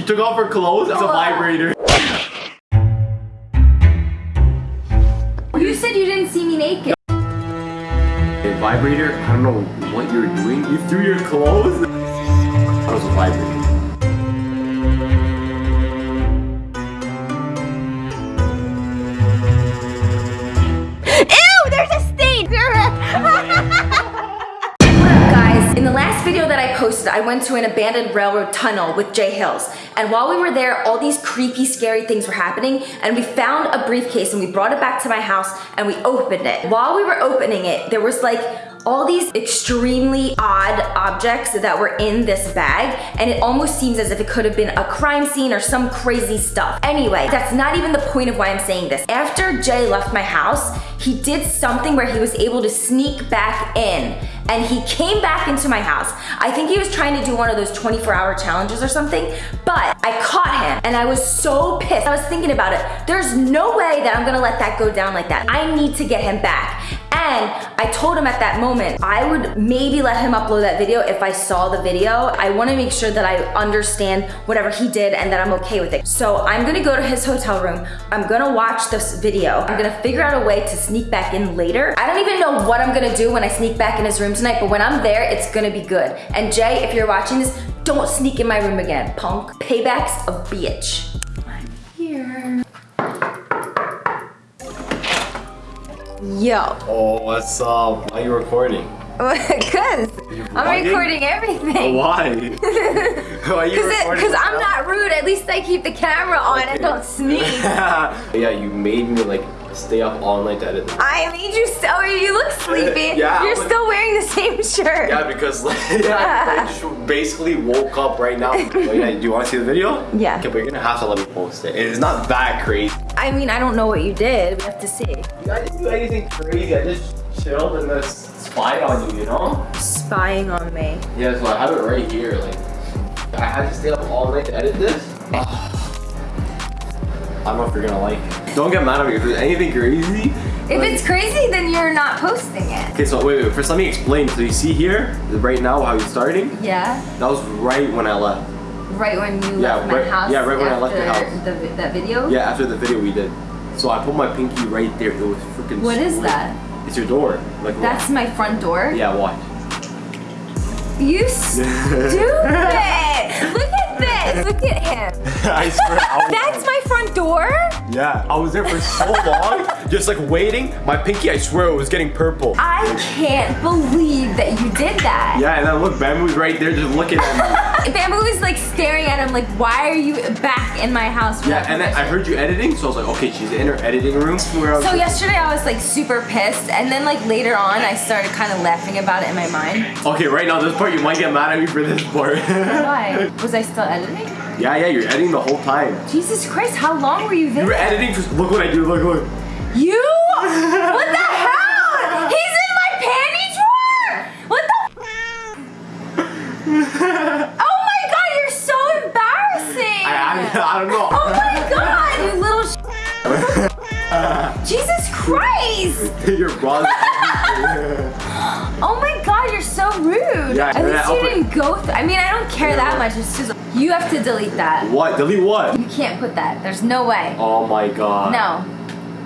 She took off her clothes. It's a oh. vibrator. You said you didn't see me naked. A vibrator? I don't know what you're doing. You threw your clothes? That was a vibrator. Ew, there's a posted, I went to an abandoned railroad tunnel with Jay Hills. And while we were there, all these creepy, scary things were happening. And we found a briefcase and we brought it back to my house and we opened it. While we were opening it, there was like all these extremely odd objects that were in this bag and it almost seems as if it could have been a crime scene or some crazy stuff. Anyway, that's not even the point of why I'm saying this. After Jay left my house, he did something where he was able to sneak back in and he came back into my house. I think he was trying to do one of those 24 hour challenges or something, but I caught him and I was so pissed. I was thinking about it. There's no way that I'm gonna let that go down like that. I need to get him back. And I told him at that moment, I would maybe let him upload that video if I saw the video. I wanna make sure that I understand whatever he did and that I'm okay with it. So I'm gonna go to his hotel room. I'm gonna watch this video. I'm gonna figure out a way to sneak back in later. I don't even know what I'm gonna do when I sneak back in his room tonight, but when I'm there, it's gonna be good. And Jay, if you're watching this, don't sneak in my room again, punk. Payback's a bitch. I'm here. Yo. Oh, what's up? Why are you recording? Cause You I'm recording everything. Why? Why are you Cause, recording? Cause I'm not rude. At least I keep the camera on and don't sneak. yeah, you made me like stay up all night to edit. I made you so you look sleepy. Yeah, You're but- still wearing shirt. Yeah, because like, yeah, I just basically woke up right now. Yeah, do you want to see the video? Yeah. Okay, but you're gonna have to let me post it. It's not that crazy. I mean, I don't know what you did. We have to see. I didn't do anything crazy. I just chilled and just spied on you, you know? Spying on me. Yeah, so I have it right here. Like, I had to stay up all night to edit this. I don't know if you're gonna like it. Don't get mad at me if there's anything crazy. If it's crazy, then you're not posting it. Okay, so wait, wait, first let me explain. So you see here, right now, how you're starting? Yeah. That was right when I left. Right when you Yeah, left my right- house. yeah, right when I left the house. The, that video. Yeah, after the video we did. So I put my pinky right there. It was freaking What is that? It's your door. Like That's my front door. Yeah, watch. You stupid! Look this. Look at him. I swear. I That's my front door. Yeah, I was there for so long, just like waiting. My pinky, I swear, it was getting purple. I can't believe that you did that. Yeah, and then look, Bamboo's right there, just looking at me. Bamboo is like staring at him like, why are you back in my house? Yeah, and then I heard you editing, so I was like, okay, she's in her editing room. Where I was So like, yesterday I was like super pissed, and then like later on I started kind of laughing about it in my mind. Okay, right now this part you might get mad at me for this part. Why? Was I still editing? yeah, yeah, you're editing the whole time. Jesus Christ, how long were you there? You were editing. For, look what I do. Look, look. You? Christ! Your brother. Oh my God, you're so rude. Yeah, At least you didn't go. Th- I mean, I don't care that much. It's just you have to delete that. what? Delete what? You can't put that. There's no way. Oh my god. No.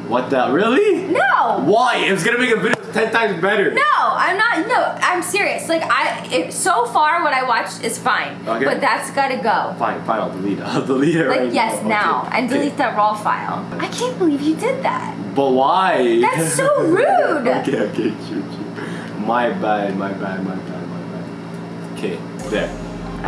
What the? Really? No. Why? It was gonna make a video ten times better. No, I'm not. No, I'm serious. Like I, it, so far what I watched is fine, Okay. but that's gotta go. Fine, fine. I'll delete it. I'll delete it Like right yes, now. now, Okay. and Okay. delete that raw file. I can't believe you did that. But why? That's so rude. okay, okay, true, true. My bad, my bad, my bad, my bad. Okay, there.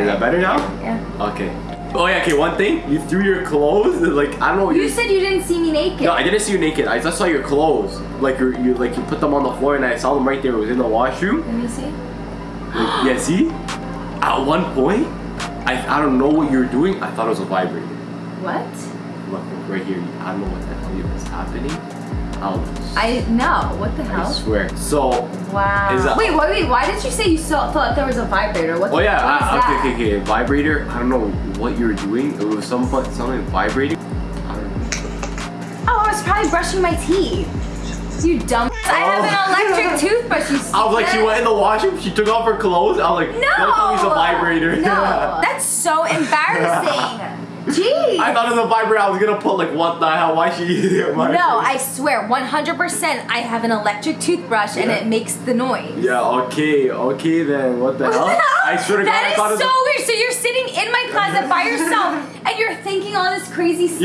Is that better now? Yeah. Okay. Oh yeah, okay, one thing. You threw your clothes, like, I don't know. You you- said you didn't see me naked. No, I didn't see you naked. I just saw your clothes. Like you, you, like you put them on the floor, and I saw them right there. It was in the washroom. Let me see. Like, yeah, see? At one point, I, I don't know what you were doing. I thought it was a vibrator. What? Look, look right here. I don't know what the hell is happening. I know. What the hell? I swear. So, Wow. Wait, wait, wait. Why did you say you saw, thought there was a vibrator? What? oh yeah, what ah, that? okay, okay, okay. Vibrator. I don't know what you were doing. It was some something vibrating. I don't know. Oh, I was probably brushing my teeth. You dumb. Oh. I have an electric toothbrush. You. I was like, she went in the washroom. She took off her clothes. I was like, No. don't me a vibrator. No, that's so embarrassing. OMG! I thought it was a vibrator. I was gonna put like what the hell? Why she eating my No, I swear, 100% I have an electric toothbrush and it makes the noise. Yeah. Okay. Okay then. What the hell? I swear to God, I That thought it is was. so weird. So you're sitting in my closet by yourself and you're thinking all this crazy stuff?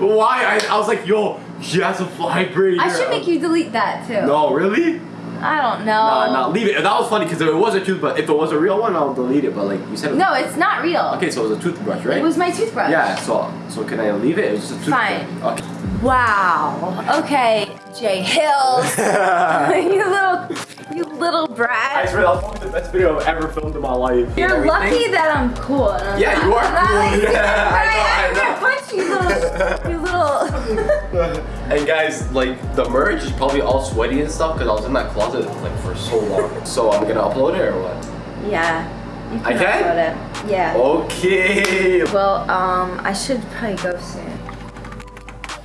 Yeah. Why? I, I was like, yo, she has a vibrator. I should make you delete that too. No, really? I don't know. Nah, nah, leave it. That was funny because it was a toothbrush. If it was a real one, I'll delete it. But like you said, it was- No, it's not real. Okay, so it was a toothbrush, right? It was my toothbrush. Yeah. So so can I leave it? It was just a toothbrush. Fine. Okay. Wow. Okay, Jay Hills. you little, you little brat. I swear that was probably the best video I've ever filmed in my life. You're lucky that I'm cool. I'm Yeah, not- you are cool. like- Yeah, I know, I know. You, little, you little. And guys, like the merch is probably all sweaty and stuff because I was in that closet like for so long. So I'm gonna upload it or what? yeah. You I can? upload it. Yeah. Okay. Well, um, I should probably go soon.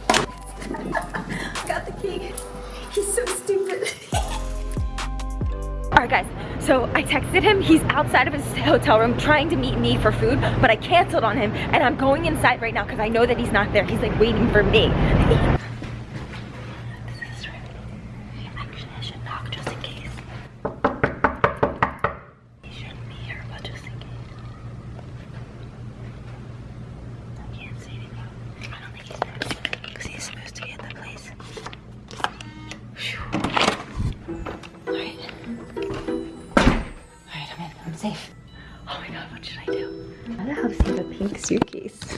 I got the key. He's so stupid. All right, guys. So I texted him. He's outside of his hotel room trying to meet me for food, but I canceled on him, and I'm going inside right now because I know that he's not there. He's like waiting for me. Suitcase?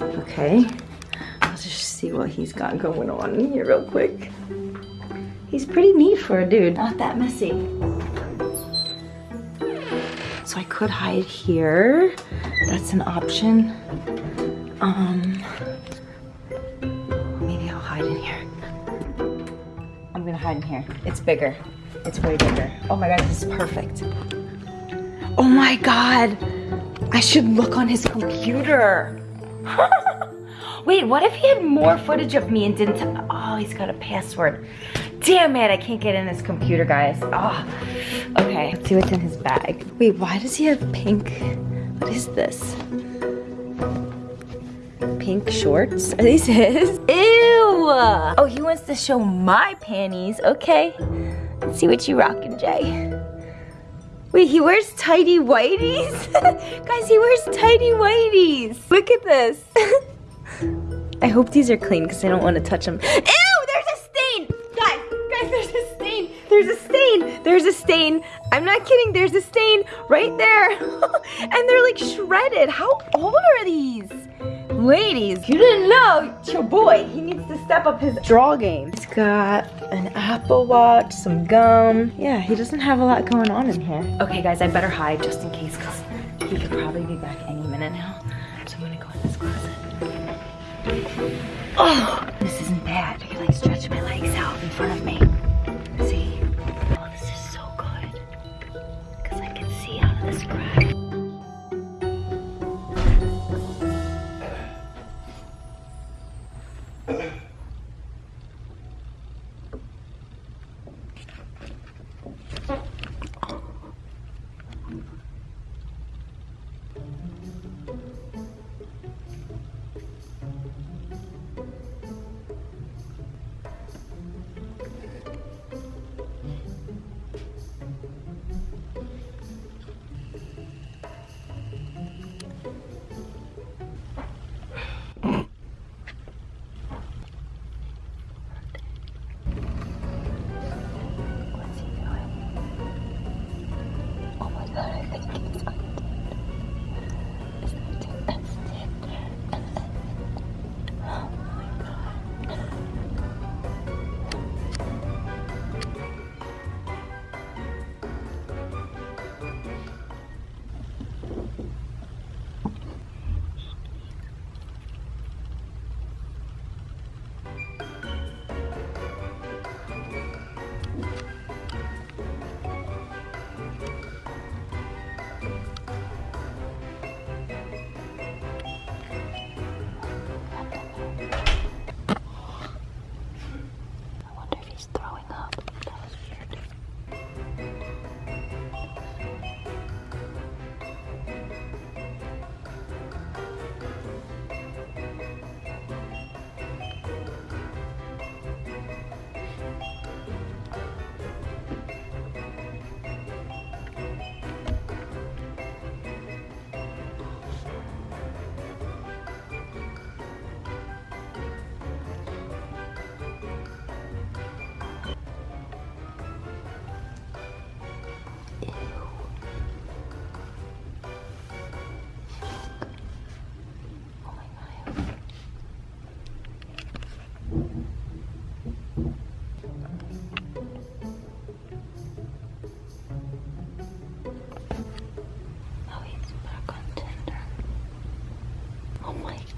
okay. I'll just see what he's got going on here real quick. He's pretty neat for a dude. Not that messy. So I could hide here. That's an option. Um, maybe I'll hide in here. I'm gonna hide in here. It's bigger. It's way bigger. Oh my god, this is perfect. Oh my god. I should look on his computer. Wait, what if he had more footage of me and didn't? oh, he's got a password. Damn it, I can't get in his computer, guys. Oh, okay. Let's see what's in his bag. Wait, why does he have pink? What is this? Pink shorts? Are these his? Ew! Oh, he wants to show my panties. Okay. Let's see what you rockin', Jay. Wait, he wears tidy whities? Guys, he wears tidy whities. Look at this. I hope these are clean because I don't want to touch them. Ew, there's a stain! Guys, guys, there's a stain. There's a stain. There's a stain. I'm not kidding. There's a stain right there. and they're like shredded. How old are these? Ladies, you didn't know, it's your boy, he needs to step up his draw game. He's got an Apple Watch, some gum. Yeah, he doesn't have a lot going on in here. Okay, guys, I better hide just in case because he could probably be back any minute now. So I'm gonna go in this closet. Oh, this isn't bad. I can like stretch my legs out in front of me.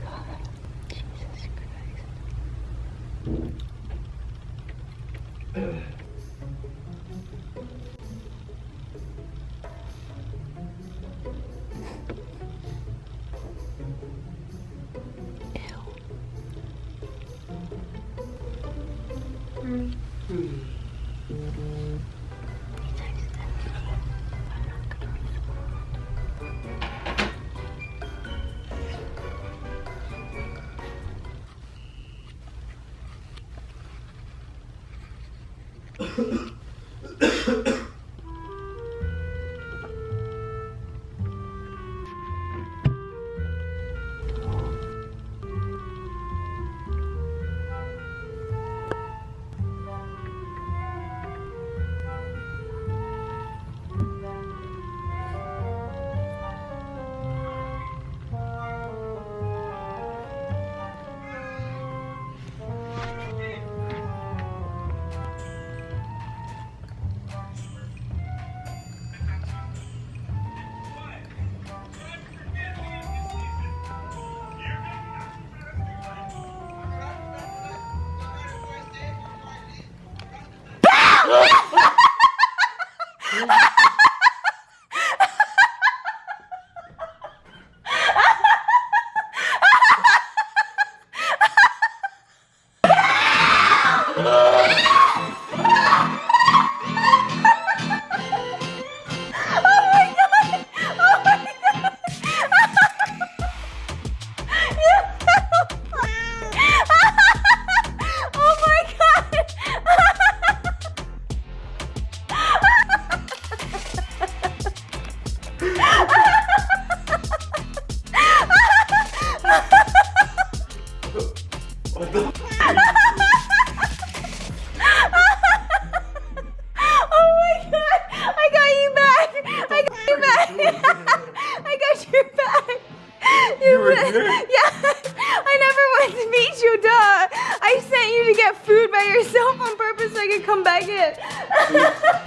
God, Jesus Christ. come back in.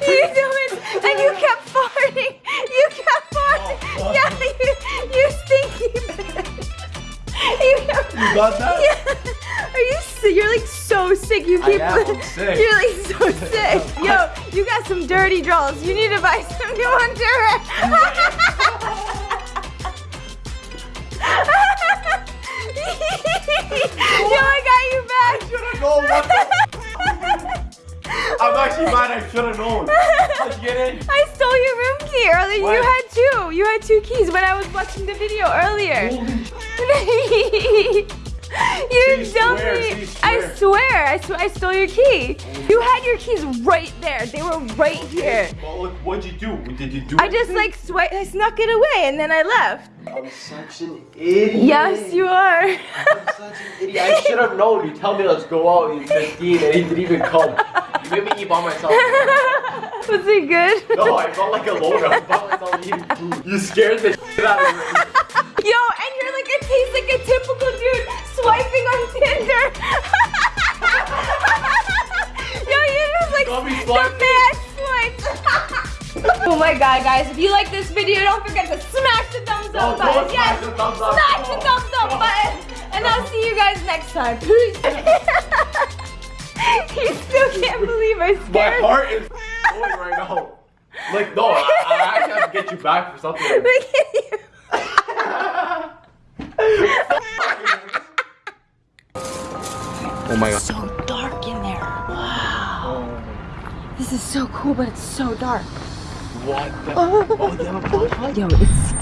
you do it! And you kept farting! You kept farting! Oh, yeah, you, you stinky bitch! You, kept, You got that? yeah. Are you sick? You're like so sick. You I keep. am, I'm sick. You're like so sick. Yo, you got some dirty draws. You need to buy some new underwear. Yo, I got you back. should've known what I'm I should have known. How'd you get in? I stole your room key earlier. You had two. You had two keys when I was watching the video earlier. you See, dumped me. I swear. I swear. I stole your key. You had your keys right there. They were right here. Well, look, what'd you do? Did you do I just like swi I snuck it away and then I left. I'm such an idiot. Yes, you are. I'm such an idiot. I should have known. You tell me let's go out. You're 15 and he didn't even come. You made me eat by myself. Was it good? No, I felt like a loner. I felt myself eating food. You scared the shit out of me. Yo, and you're like a taste like a typical dude swiping on Tinder. Yo, you're just like the mad swipes. oh my god, guys! If you like this video, don't forget to smash the thumbs up No, button. Yes, smash the thumbs up. smash the thumbs up No. button, and I'll see you guys next time. Peace. You still can't believe I scared. My heart is going right now. Like, no, I, I actually have to get you back for something. Look at you. Oh my god. so dark in there. Wow. This is so cool, but it's so dark. What the? Oh, Oh, they have a flashlight? Yo, it's